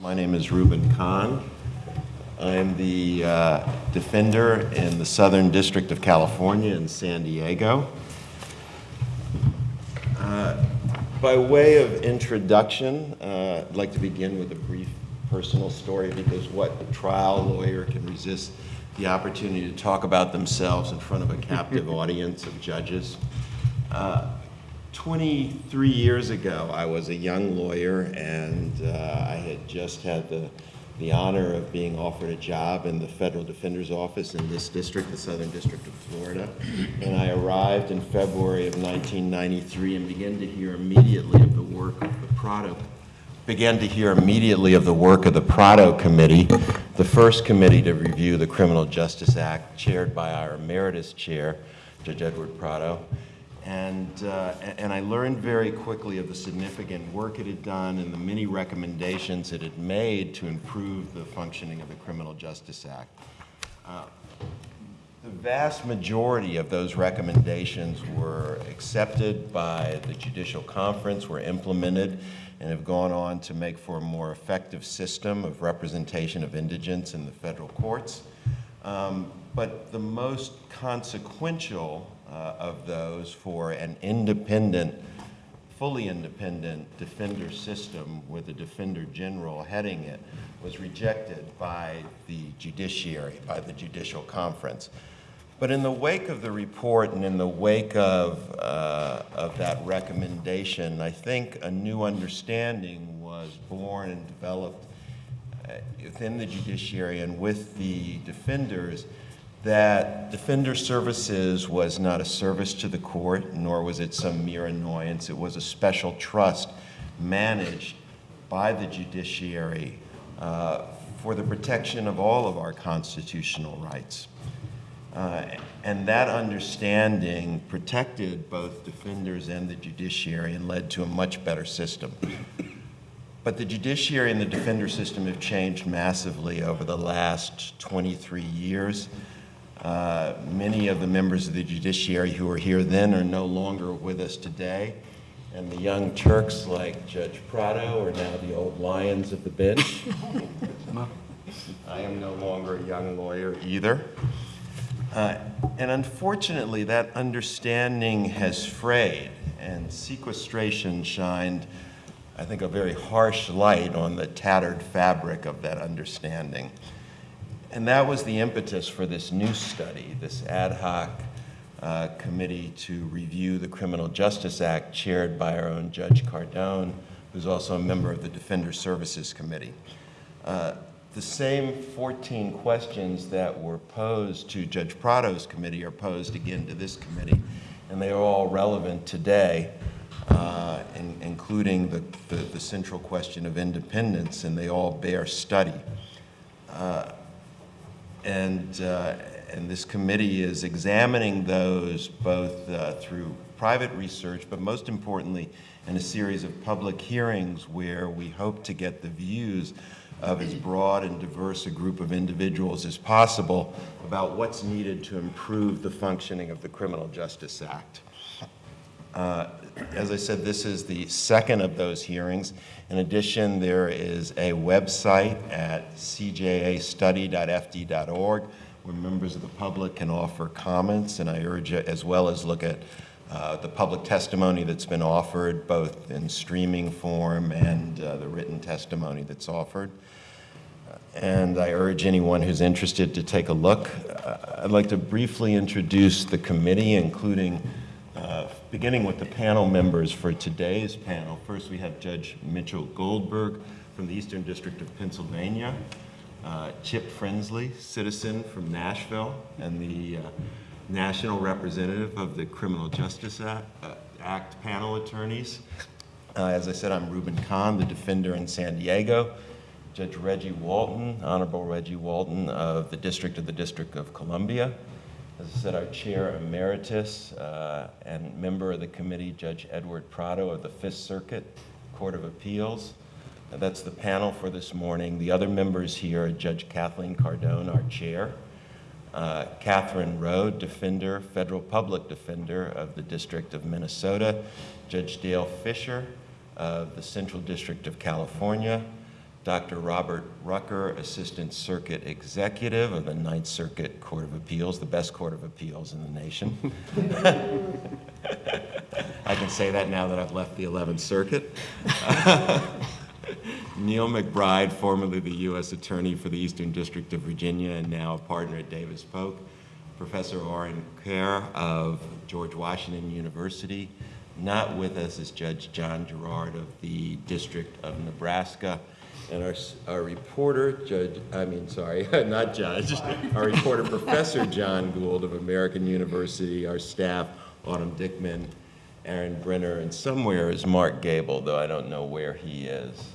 My name is Reuben Cahn. I'm the uh, defender in the Southern District of California in San Diego. Uh, by way of introduction, uh, I'd like to begin with a brief personal story because what trial lawyer can resist the opportunity to talk about themselves in front of a captive audience of judges? Uh, 23 years ago, I was a young lawyer and uh, I had just had the, the honor of being offered a job in the Federal Defender's Office in this district, the Southern District of Florida. And I arrived in February of 1993 and began to hear immediately of the work of the Prado began to hear immediately of the work of the Prado Committee, the first committee to review the Criminal Justice Act, chaired by our emeritus chair, Judge Edward Prado. And, uh, and I learned very quickly of the significant work it had done and the many recommendations it had made to improve the functioning of the Criminal Justice Act. Uh, the vast majority of those recommendations were accepted by the Judicial Conference, were implemented, and have gone on to make for a more effective system of representation of indigents in the federal courts. Um, but the most consequential uh, of those for an independent, fully independent defender system with a defender general heading it was rejected by the judiciary, by the judicial conference. But in the wake of the report and in the wake of, uh, of that recommendation, I think a new understanding was born and developed uh, within the judiciary and with the defenders that Defender Services was not a service to the court, nor was it some mere annoyance. It was a special trust managed by the judiciary uh, for the protection of all of our constitutional rights. Uh, and that understanding protected both defenders and the judiciary and led to a much better system. But the judiciary and the defender system have changed massively over the last 23 years. Uh, many of the members of the judiciary who were here then are no longer with us today. And the young Turks like Judge Prado are now the old lions of the bench. I am no longer a young lawyer either. Uh, and unfortunately, that understanding has frayed, and sequestration shined, I think, a very harsh light on the tattered fabric of that understanding. And that was the impetus for this new study, this ad hoc uh, committee to review the Criminal Justice Act chaired by our own Judge Cardone, who's also a member of the Defender Services Committee. Uh, the same 14 questions that were posed to Judge Prado's committee are posed again to this committee, and they are all relevant today, uh, in, including the, the, the, central question of independence, and they all bear study. Uh, and, uh, and this committee is examining those both uh, through private research, but most importantly, in a series of public hearings where we hope to get the views of as broad and diverse a group of individuals as possible about what's needed to improve the functioning of the Criminal Justice Act. Uh, as I said, this is the second of those hearings. In addition, there is a website at cjastudy.fd.org where members of the public can offer comments, and I urge you as well as look at uh, the public testimony that's been offered, both in streaming form and uh, the written testimony that's offered. And I urge anyone who's interested to take a look. Uh, I'd like to briefly introduce the committee, including beginning with the panel members for today's panel. First, we have Judge Mitchell Goldberg from the Eastern District of Pennsylvania, uh, Chip Frensley, citizen from Nashville, and the uh, national representative of the Criminal Justice Act, uh, Act panel attorneys. Uh, as I said, I'm Reuben Cahn, the defender in San Diego. Judge Reggie Walton, Honorable Reggie Walton of the District of the District of Columbia. As I said, our chair emeritus uh, and member of the committee, Judge Edward Prado of the Fifth Circuit Court of Appeals. Uh, that's the panel for this morning. The other members here are Judge Kathleen Cardone, our chair, uh, Katherian Roe, defender, federal public defender of the District of Minnesota, Judge Dale Fischer of the Central District of California, Dr. Robert Rucker, Assistant Circuit Executive of the Ninth Circuit Court of Appeals, the best court of appeals in the nation. I can say that now that I've left the 11th Circuit. Neil MacBride, formerly the U.S. Attorney for the Eastern District of Virginia and now a partner at Davis Polk. Professor Orin Kerr of George Washington University. Not with us is Judge John Gerrard of the District of Nebraska. And our, our reporter, Judge, I mean, sorry, not Judge, our reporter, Professor Jon Gould of American University, our staff, Autumn Dickman, Aaron Brenner, and somewhere is Mark Gable, though I don't know where he is.